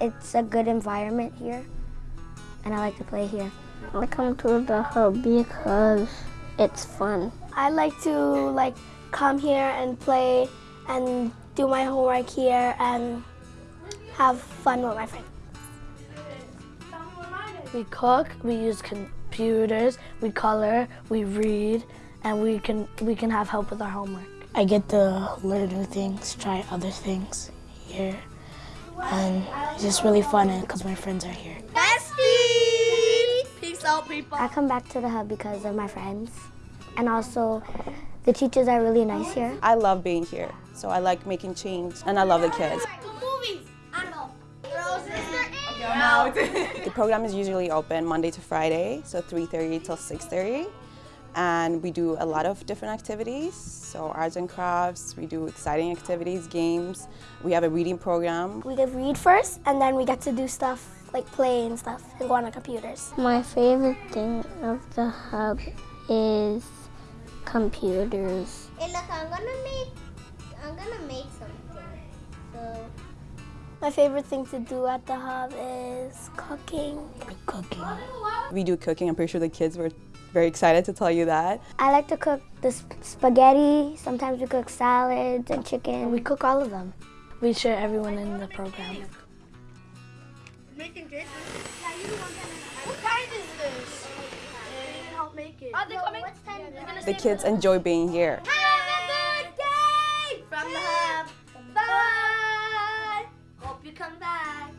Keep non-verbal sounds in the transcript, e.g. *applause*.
It's a good environment here, and I like to play here. I come to the hub because it's fun. I like to like come here and play and do my homework here and have fun with my friends. We cook, we use computers, we color, we read, and we can we can have help with our homework. I get to learn new things, try other things here, and it's just really fun because my friends are here. Peace out, people. I come back to the hub because of my friends, and also the teachers are really nice here. I love being here, so I like making change, and I love the kids. Movies. *laughs* The program is usually open Monday to Friday, so 3.30 till 6.30. And we do a lot of different activities, so arts and crafts, we do exciting activities, games. We have a reading program. We get read first and then we get to do stuff like play and stuff and go on our computers. My favorite thing of the hub is computers. Hey, look, I'm gonna make, I'm gonna make something. So, My favorite thing to do at the hub is cooking. Cooking. We do cooking, I'm pretty sure the kids were very excited to tell you that. I like to cook the sp- spaghetti. Sometimes we cook salads and chicken. We cook all of them. We share everyone in the program. making cake. What kind is this? You can help make it. Are they coming? What's time? They're gonna The kids enjoy being here. Have a good day from the hub. Bye. Hope you come back.